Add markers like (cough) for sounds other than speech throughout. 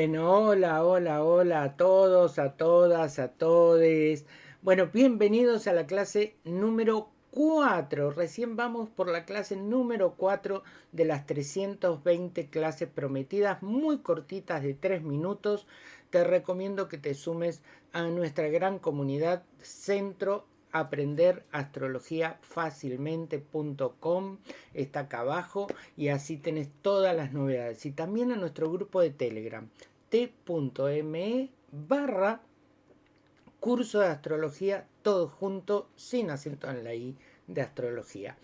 Bueno, hola, hola, hola a todos, a todas, a todes. Bueno, bienvenidos a la clase número 4. Recién vamos por la clase número 4 de las 320 clases prometidas, muy cortitas de 3 minutos. Te recomiendo que te sumes a nuestra gran comunidad Centro aprender astrología fácilmente.com está acá abajo y así tenés todas las novedades. Y también a nuestro grupo de telegram t.me barra curso de astrología todo junto sin acento en la i de astrología.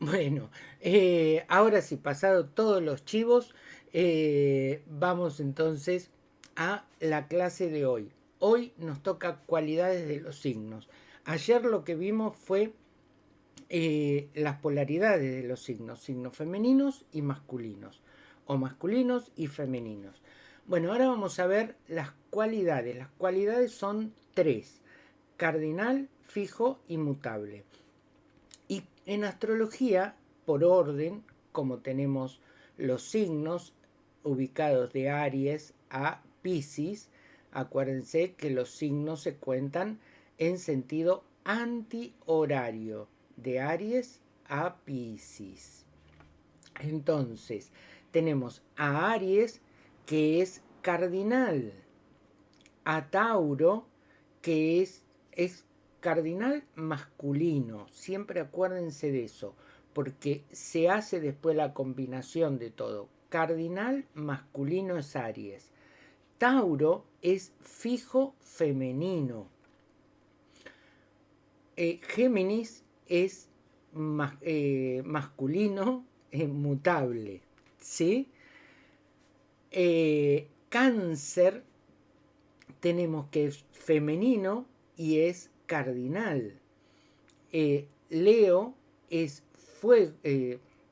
Bueno eh, ahora sí pasado todos los chivos eh, vamos entonces a la clase de hoy. Hoy nos toca cualidades de los signos Ayer lo que vimos fue eh, las polaridades de los signos, signos femeninos y masculinos, o masculinos y femeninos. Bueno, ahora vamos a ver las cualidades. Las cualidades son tres, cardinal, fijo y mutable. Y en astrología, por orden, como tenemos los signos ubicados de Aries a Pisces, acuérdense que los signos se cuentan en sentido antihorario de Aries a Pisces. Entonces, tenemos a Aries que es cardinal, a Tauro que es, es cardinal masculino, siempre acuérdense de eso, porque se hace después la combinación de todo. Cardinal masculino es Aries. Tauro es fijo femenino. Eh, Géminis es eh, masculino eh, mutable, ¿sí? cáncer tenemos que es femenino y es cardinal. Leo es fuego,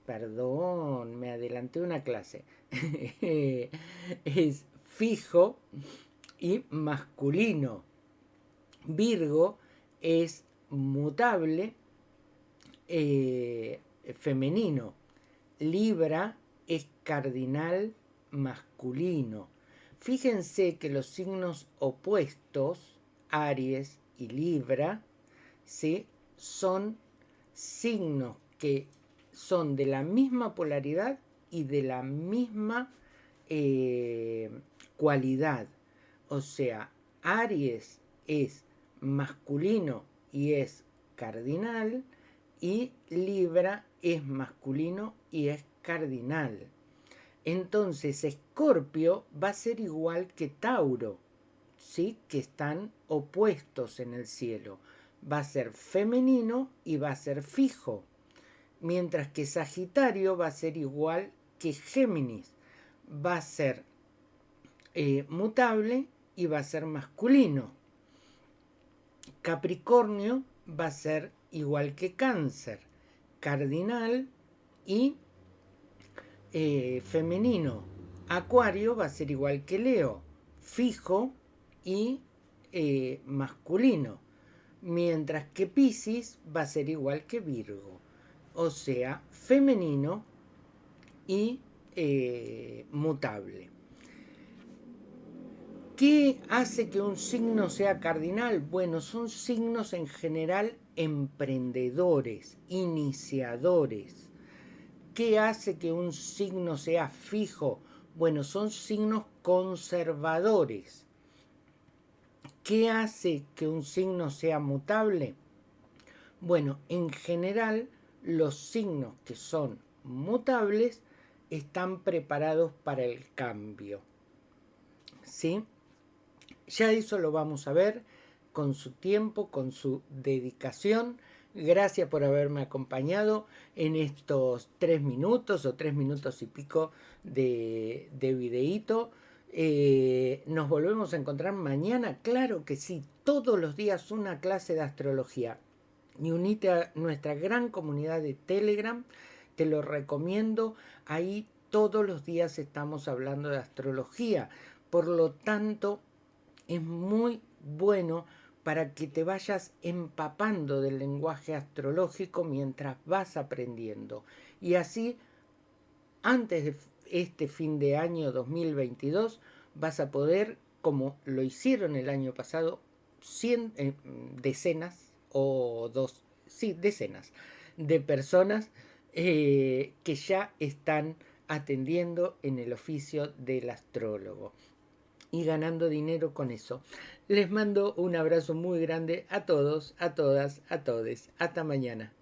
perdón, me adelanté una clase, (laughs) es fijo y masculino. Virgo es mutable eh, femenino. Libra es cardinal masculino. Fíjense que los signos opuestos, Aries y Libra, son signos que son de la misma polaridad y de la misma eh, cualidad. O sea, Aries es masculino y es cardinal y Libra es masculino y es cardinal. Entonces Escorpio va a ser igual que Tauro, ¿sí? que están opuestos en el cielo. Va a ser femenino y va a ser fijo. Mientras que Sagitario va a ser igual que Géminis. Va a ser eh, mutable y va a ser masculino. Capricornio va a ser igual que cáncer, cardinal y eh, femenino. Acuario va a ser igual que Leo, fijo y eh, masculino. Mientras que Pisces va a ser igual que Virgo, o sea, femenino y eh, mutable. ¿Qué hace que un signo sea cardinal? Bueno, son signos en general emprendedores, iniciadores. ¿Qué hace que un signo sea fijo? Bueno, son signos conservadores. ¿Qué hace que un signo sea mutable? Bueno, en general los signos que son mutables están preparados para el cambio. ¿Sí? Ya eso lo vamos a ver con su tiempo, con su dedicación. Gracias por haberme acompañado en estos tres minutos o tres minutos y pico de, de videíto. Eh, nos volvemos a encontrar mañana, claro que sí, todos los días una clase de astrología. Y unite a nuestra gran comunidad de Telegram, te lo recomiendo. Ahí todos los días estamos hablando de astrología. Por lo tanto, es muy bueno para que te vayas empapando del lenguaje astrológico mientras vas aprendiendo. Y así, antes de este fin de año 2022, vas a poder, como lo hicieron el año pasado, cien, eh, decenas o dos, sí, decenas de personas eh, que ya están atendiendo en el oficio del astrólogo y ganando dinero con eso. Les mando un abrazo muy grande a todos, a todas, a todes. Hasta mañana.